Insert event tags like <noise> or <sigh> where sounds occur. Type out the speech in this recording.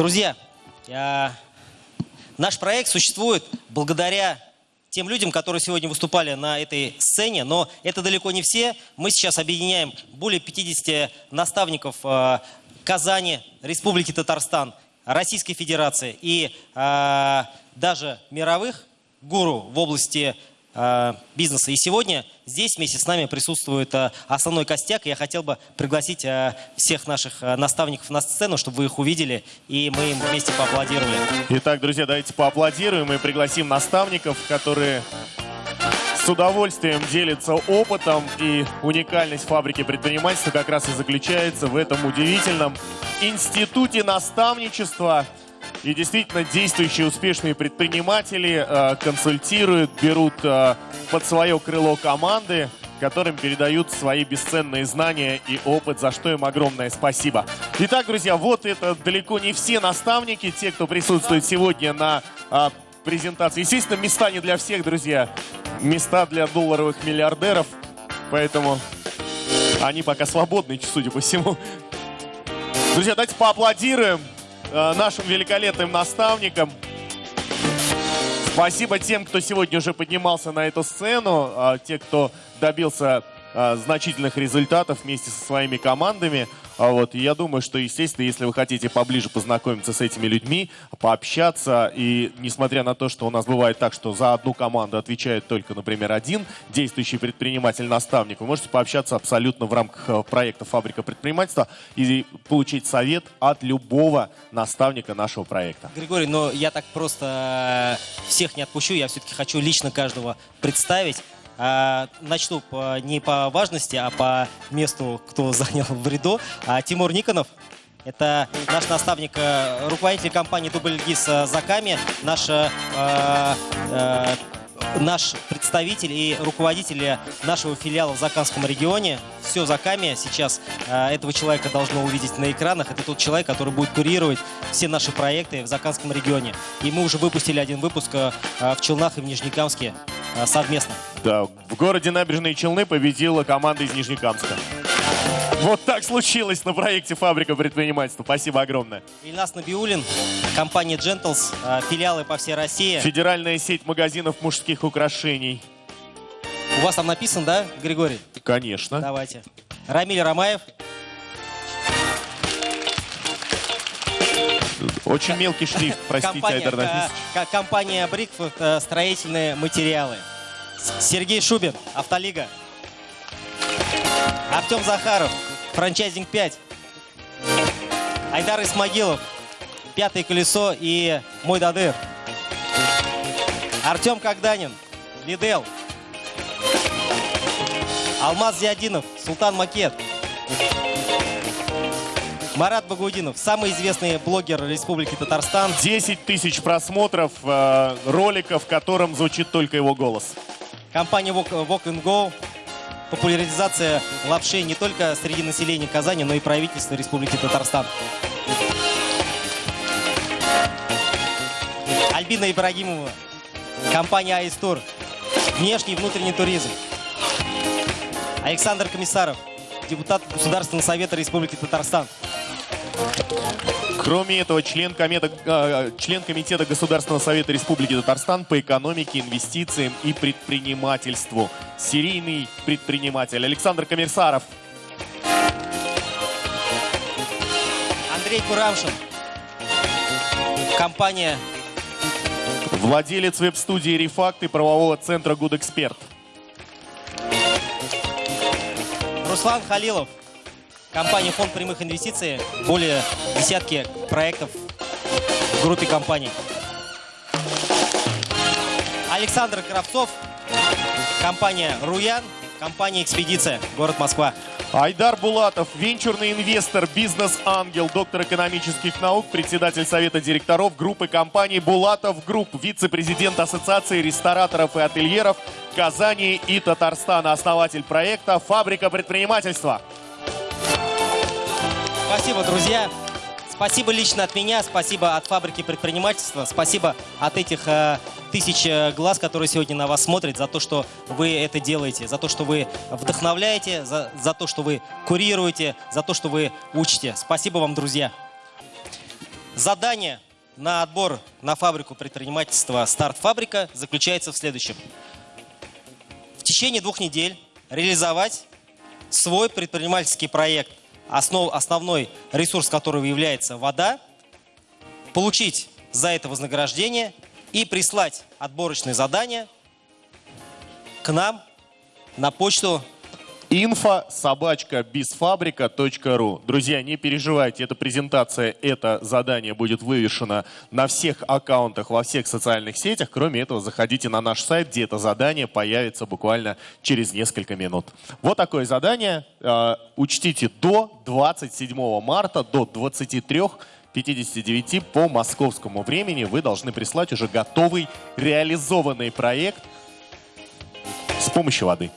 Друзья, наш проект существует благодаря тем людям, которые сегодня выступали на этой сцене, но это далеко не все. Мы сейчас объединяем более 50 наставников э, Казани, Республики Татарстан, Российской Федерации и э, даже мировых гуру в области бизнеса. И сегодня здесь вместе с нами присутствует э, основной костяк. Я хотел бы пригласить э, всех наших э, наставников на сцену, чтобы вы их увидели, и мы им вместе поаплодировали. Итак, друзья, давайте поаплодируем и пригласим наставников, которые с удовольствием делятся опытом. И уникальность фабрики предпринимательства как раз и заключается в этом удивительном институте наставничества. И действительно, действующие успешные предприниматели э, консультируют, берут э, под свое крыло команды, которым передают свои бесценные знания и опыт, за что им огромное спасибо. Итак, друзья, вот это далеко не все наставники, те, кто присутствует сегодня на э, презентации. Естественно, места не для всех, друзья. Места для долларовых миллиардеров. Поэтому они пока свободны, судя по всему. Друзья, давайте поаплодируем нашим великолепным наставникам. Спасибо тем, кто сегодня уже поднимался на эту сцену, э, те, кто добился э, значительных результатов вместе со своими командами. А вот, я думаю, что, естественно, если вы хотите поближе познакомиться с этими людьми, пообщаться, и несмотря на то, что у нас бывает так, что за одну команду отвечает только, например, один действующий предприниматель-наставник, вы можете пообщаться абсолютно в рамках э, проекта «Фабрика предпринимательства» и получить совет от любого наставника нашего проекта. Григорий, но я так просто э, всех не отпущу, я все-таки хочу лично каждого представить. А, начну не по важности, а по месту, кто <laughs> занял в ряду. А, Тимур Никонов, это наш наставник, э, руководитель компании Дубльгиз Заками, наш э, э, наш представитель и руководитель нашего филиала в Заканском регионе. Все Заками сейчас э, этого человека должно увидеть на экранах. Это тот человек, который будет курировать все наши проекты в Заканском регионе. И мы уже выпустили один выпуск э, в Челнах и в Нижнекамске э, совместно. Да, в городе Набережные Челны победила команда из Нижнекамска. Вот так случилось на проекте «Фабрика предпринимательства». Спасибо огромное. Ильнас Набиулин, компания Gentles, филиалы по всей России. Федеральная сеть магазинов мужских украшений. У вас там написано, да, Григорий? Конечно. Давайте. Рамиль Ромаев. Очень мелкий шрифт, простите, Айдар Нафисович. Компания Брикфорд, э, строительные материалы. Сергей Шубин, Автолига. Артем Захаров, франчайзинг 5. Айдар Исмагилов, Пятое колесо и Мой Дадыр. Артем Когданин, Лидел. Алмаз Зиадинов, Султан Макет. Марат Багудинов, самый известный блогер Республики Татарстан. 10 тысяч просмотров э, ролика, в котором звучит только его голос. Компания Walk, Walk and Go. Популяризация лапши не только среди населения Казани, но и правительства Республики Татарстан. Альбина Ибрагимова. Компания Аистур. Внешний и внутренний туризм. Александр Комиссаров. Депутат Государственного совета Республики Татарстан. Кроме этого, член, комета, э, член Комитета Государственного совета Республики Татарстан по экономике, инвестициям и предпринимательству. Серийный предприниматель Александр Коммерсаров. Андрей Курамшин. Компания Владелец веб-студии «Рефакт» и правового центра «Гудэксперт». Руслан Халилов. Компания «Фонд прямых инвестиций». Более десятки проектов в группе компаний. Александр Кравцов. Компания «Руян». Компания «Экспедиция». Город Москва. Айдар Булатов, венчурный инвестор, бизнес-ангел, доктор экономических наук, председатель совета директоров группы компаний «Булатов Group», вице-президент Ассоциации рестораторов и отельеров Казани и Татарстана, основатель проекта «Фабрика предпринимательства». Спасибо, друзья. Спасибо лично от меня, спасибо от фабрики предпринимательства, спасибо от этих э, тысяч э, глаз, которые сегодня на вас смотрят, за то, что вы это делаете, за то, что вы вдохновляете, за, за то, что вы курируете, за то, что вы учите. Спасибо вам, друзья. Задание на отбор на фабрику предпринимательства «Старт Фабрика» заключается в следующем. В течение двух недель реализовать свой предпринимательский проект, основ, основной ресурс которого является вода, получить за это вознаграждение и прислать отборочные задания к нам на почту Бисфабрика.ру. Друзья, не переживайте, эта презентация, это задание будет вывешено на всех аккаунтах, во всех социальных сетях. Кроме этого, заходите на наш сайт, где это задание появится буквально через несколько минут. Вот такое задание. Э, учтите, до 27 марта, до 23 59 по московскому времени вы должны прислать уже готовый реализованный проект с помощью воды.